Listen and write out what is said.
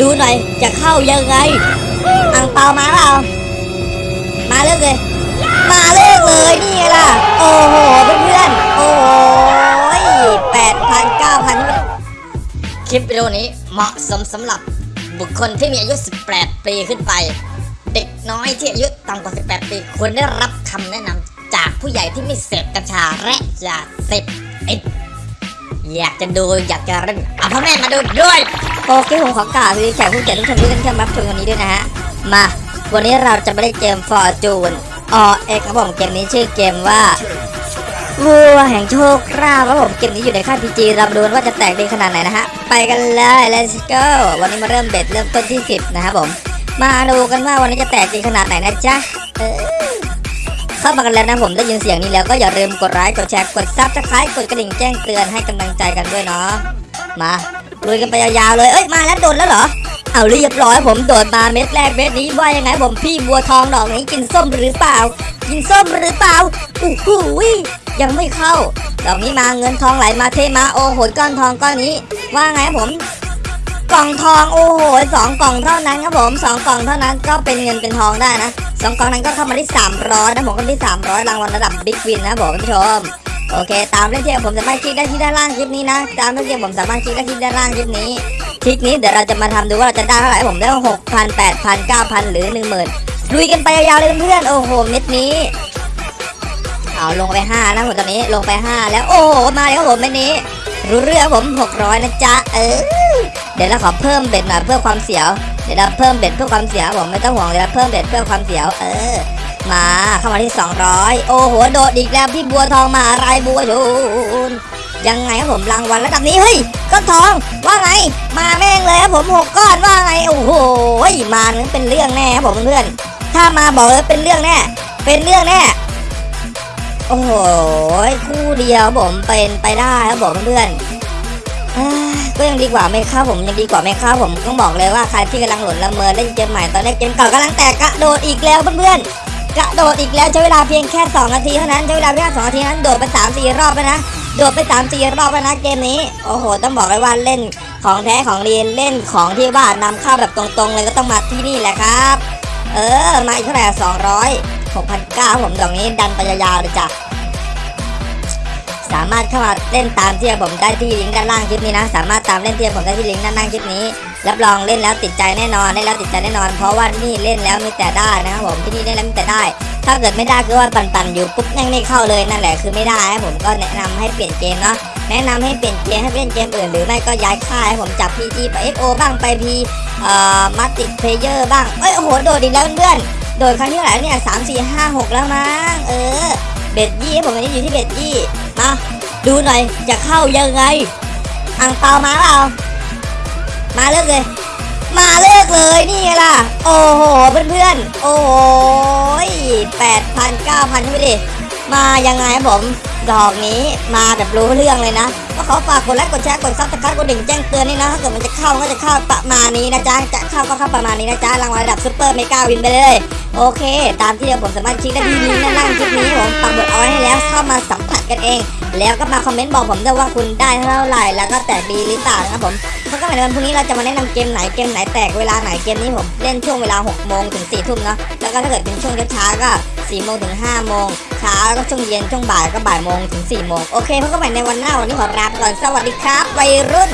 ดูหน่อยจะเข้ายังไงอ่างเปามาเปล่ามาเลิกเลย มาเลิกเลยนี่ไงล่ะ โอ้โหเพื่อนๆโอ้ยแปดพันเก้าพันคลิปวิดีโอนี้เหมาะสมสำหรับบุคคลที่มีอายุ 18 ปีขึ้นไป เด็กน้อยที่อายุต่ำกว่า 18 ปีควรได้รับคำแนะนำจากผู้ใหญ่ที่ไม่เสพกัญชาและยาเสพติดอยากจะดูอยากจะเล่นเอาพ่อแม่มาดูด้วย โอเคผมขอกล่าวสวัสดีแขกผู้เกียรติทุกท่านที่ท่านเข้ามารับชมวันนี้ด้วยนะฮะ มา วันนี้เราจะไปเล่นเกม Fortune อเอกครับผมเกมนี้ชื่อเกมว่าวัวแห่งโชคลาภครับผมเกมนี้อยู่ในค่าย PG เรามาดูว่าจะแตกดีขนาดไหนนะฮะ ไปกันเลย let's go วันนี้มาเริ่ม bet เริ่มต้นที่ 10 นะครับผม มาดูกันว่าวันนี้จะแตกดีขนาดไหนนะจ๊ะเออเข้ามากันแล้วนะผมได้ยินเสียงนี้แล้วก็อย่าลืมกดไลค์กดแชร์กด subscribe กดกระดิ่งแจ้งเตือนให้กำลังใจกันด้วยเนาะมา ลุยกันไปยาวๆเลย เอ้ยมาแล้วโดนแล้วเหรอ เอาเรียบร้อยผมโดดมาเม็ดแรกเม็ดนี้ว่ายังไงผมพี่บัวทองดอกนี้กินส้มหรือเปล่า กินส้มหรือเปล่าอู้หูยยังไม่เข้า ดอกนี้มาเงินทองไหลมาเทมาโอ้โหก้อนทองก้อนนี้ ว่าไงผมกล่องทองโอ้โหสองกล่องเท่านั้นครับผมสองกล่องเท่านั้นก็เป็นเงินเป็นทองได้นะสองกล่องนั้นก็เข้ามาที่300นะผมก็ที่300รางวัลระดับบิ๊กวินนะบอกคุณผู้ชม โอเค ตามเล่นเที่ยวผมสามารถคลิกได้ที่ด้านล่างคลิปนี้นะ ตามเล่นเที่ยวผมสามารถคลิกได้ที่ด้านล่างคลิปนี้ คลิปนี้เดี๋ยวเราจะมาทำดูว่าเราจะได้เท่าไหร่ผมได้หกพันแปดพันเก้าพันหรือหนึ่งหมื่นลุยกันไปยาวๆเลยเพื่อนๆโอ้โหเม็ดนี้เอาลงไปห้านะผมตอนนี้ลงไปห้าแล้วโอ้โหมาแล้วครับผมเม็ดนี้ รู้เรื่องผมหกร้อยนะจ๊ะเออเดี๋ยวเราขอเพิ่ม bet หน่อยเพื่อความเสียวเดี๋ยวเราเพิ่ม bet เพื่อความเสียวผมไม่ต้องห่วงเดี๋ยวเราเพิ่ม bet เพื่อความเสียวเออ มาเข้ามาที่ 200 โอ้โหโดดอีกแล้วพี่บัวทองมาอะไรบัวชูนยังไงครับผมรางวัลระดับนี้เฮ้ยก้อนทองว่าไง มาแม่งเลยครับผมหกก้อนว่าไงโอ้โหมานั้นเป็นเรื่องแน่ครับผมเพื่อนถ้ามาบอกเลยเป็นเรื่องแน่เป็นเรื่องแน่โอ้โหคู่เดียวผมเป็นไปได้ครับผมเพื่อนก็ยังดีกว่าไม่เข้าผมยังดีกว่าไม่เข้าผมต้องบอกเลยว่าใครที่กำลังหล่นละเมอเล่นเกมใหม่ตอนนี้เกมเก่ากำลังแตกกระโดดอีกแล้วเพื่อนๆ กระโดดอีกแล้วใช้เวลาเพียงแค่ 2 นาทีเท่านั้นใช้เวลาเพียงแค่2นาทีนั้นโดดไป3 4รอบแล้วนะโดดไป3 4รอบแล้วนะเกมนี้โอ้โห ต้องบอกเลยว่าเล่นของแท้ของเรียนเล่นของที่ว่านำเข้าแบบตรงๆ เลยก็ต้องมาที่นี่แหละครับ เออมาอีกเท่าไหร่สองร้อยหกพันเก้าผมตรงนี้ดันไปยาวๆเลยจ้ะ สามารถเข้ามาเล่นตามที่ผมได้ที่ลิงก์ด้านล่างคลิปนี้นะ สามารถตามเล่นที่ผมได้ที่ลิงก์ด้านล่างคลิปนี้ รับรองเล่นแล้วติดใจแน่นอนเล่นแล้วติดใจแน่นอน เพราะว่านี่เล่นแล้วมีแต่ได้นะครับผมที่นี่เล่นแล้วมีแต่ได้ ถ้าเกิดไม่ได้คือว่าปั่นๆอยู่ปุ๊บยังไม่เข้าเลยนั่นแหละคือไม่ได้ครับผมก็แนะนำให้เปลี่ยนเกมเนาะแนะนำให้เปลี่ยนเกมให้เล่นเกมอื่นหรือไม่ก็ย้ายค่ายผมจาก PG ไป XO บ้างไปพีเอ่อ multiplayer บ้างเอ้ยโอ้โหโดดอีกแล้วเพื่อน โดดครั้งที่เท่าไหร่เนี่ยสามสี่ห้าหกแล้วมั้งเออ bet ยี่ผมวันนี้อยู่ที่ bet ยี่มาดูหน่อยจะเข้ายังไงอั่งเปามาเปล่ามาเลิกเลย มาเลิกเลยนี่ไงล่ะ โอ้โหเพื่อนๆโอ้ยแปดพันเก้าพันไปดิมายังไงครับผม ดอกนี้มาแบบรู้เรื่องเลยนะ ก็ขอฝากกดไลค์กดแชร์กด subscribe กดดิ่งแจ้งเตือนนี่นะถ้าเกิดมันจะเข้ามันก็จะเข้าประมาณนี้นะจ๊ะจะเข้าก็เข้าประมาณนี้นะจ๊ะรางวัลระดับ super mega win ไปเลย โอเค ตามที่เดี๋ยวผมสามารถคลิกได้ที่นี้นะล่างคลิปนี้ผมปักหมุดเอาไว้ให้แล้วเข้ามาสัมผัสกันเอง แล้วก็มาคอมเมนต์บอกผมด้วยว่าคุณได้เท่าไหร่ แล้วก็แตกดีหรือเปล่านะครับผมเพราะก็ในวันพรุ่งนี้เราจะมาแนะนำเกมไหนเกมไหนแตกเวลาไหนเกมนี้ผมเล่นช่วงเวลา6โมงถึง4ทุ่มเนาะแล้วก็ถ้าเกิดเป็นช่วงเช้าก็4โมงถึง5โมงเช้าก็ช่วงเย็นช่วงบ่ายก็บ่ายโมงถึง4โมงโอเคพบกันใหม่ในวันหน้าวันนี้ขอลาไปก่อนสวัสดีครับวัยรุ่น